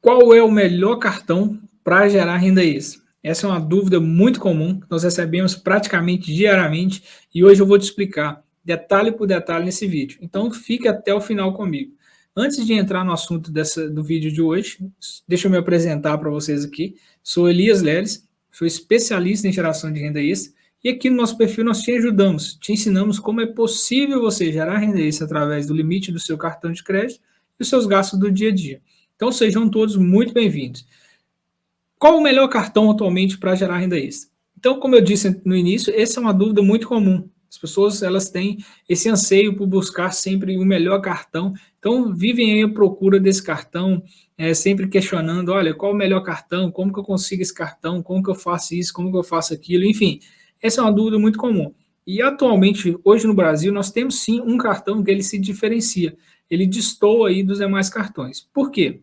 Qual é o melhor cartão para gerar renda extra? Essa é uma dúvida muito comum, que nós recebemos praticamente diariamente e hoje eu vou te explicar detalhe por detalhe nesse vídeo. Então fique até o final comigo. Antes de entrar no assunto dessa, do vídeo de hoje, deixa eu me apresentar para vocês aqui. Sou Elias Leles, sou especialista em geração de renda extra e aqui no nosso perfil nós te ajudamos, te ensinamos como é possível você gerar renda extra através do limite do seu cartão de crédito e os seus gastos do dia a dia. Então sejam todos muito bem-vindos. Qual o melhor cartão atualmente para gerar renda extra? Então, como eu disse no início, essa é uma dúvida muito comum. As pessoas elas têm esse anseio por buscar sempre o melhor cartão, então vivem aí a procura desse cartão, é, sempre questionando, olha, qual o melhor cartão, como que eu consigo esse cartão, como que eu faço isso, como que eu faço aquilo, enfim. Essa é uma dúvida muito comum. E atualmente, hoje no Brasil, nós temos sim um cartão que ele se diferencia, ele destoa aí dos demais cartões. Por quê?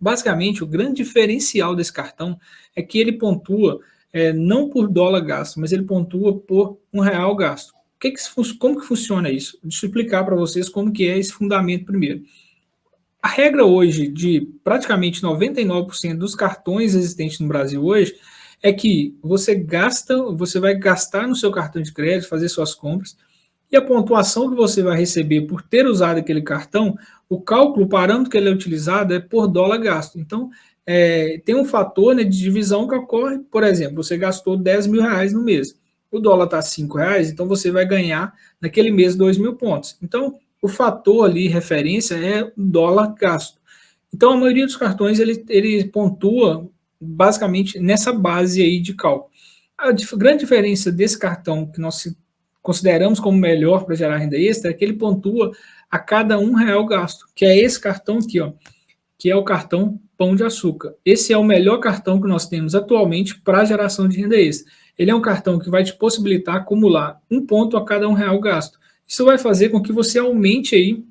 Basicamente, o grande diferencial desse cartão é que ele pontua é, não por dólar gasto, mas ele pontua por um real gasto. Que que, como que funciona isso? Deixa eu explicar para vocês como que é esse fundamento primeiro. A regra hoje de praticamente 99% dos cartões existentes no Brasil hoje é que você gasta, você vai gastar no seu cartão de crédito, fazer suas compras, e a pontuação que você vai receber por ter usado aquele cartão, o cálculo, o parâmetro que ele é utilizado é por dólar gasto. Então, é, tem um fator né, de divisão que ocorre, por exemplo, você gastou 10 mil reais no mês, o dólar está 5 reais, então você vai ganhar naquele mês 2 mil pontos. Então, o fator ali, referência, é dólar gasto. Então, a maioria dos cartões, ele, ele pontua basicamente nessa base aí de cálculo. A grande diferença desse cartão que nós consideramos como melhor para gerar renda extra é que ele pontua a cada um real gasto, que é esse cartão aqui, ó, que é o cartão Pão de Açúcar. Esse é o melhor cartão que nós temos atualmente para geração de renda extra. Ele é um cartão que vai te possibilitar acumular um ponto a cada um real gasto. Isso vai fazer com que você aumente aí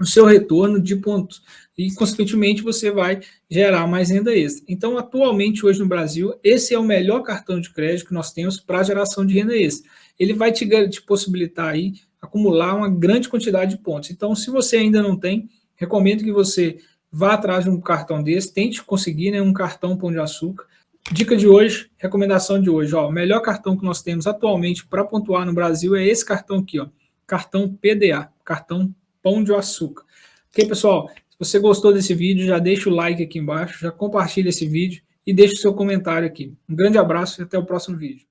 o seu retorno de pontos e, consequentemente, você vai gerar mais renda extra. Então, atualmente, hoje no Brasil, esse é o melhor cartão de crédito que nós temos para geração de renda extra. Ele vai te, te possibilitar aí acumular uma grande quantidade de pontos. Então, se você ainda não tem, recomendo que você vá atrás de um cartão desse, tente conseguir né, um cartão Pão de Açúcar. Dica de hoje, recomendação de hoje, ó, o melhor cartão que nós temos atualmente para pontuar no Brasil é esse cartão aqui, ó, cartão PDA, cartão Pão de Açúcar. Ok, pessoal? Se você gostou desse vídeo, já deixa o like aqui embaixo, já compartilha esse vídeo e deixa o seu comentário aqui. Um grande abraço e até o próximo vídeo.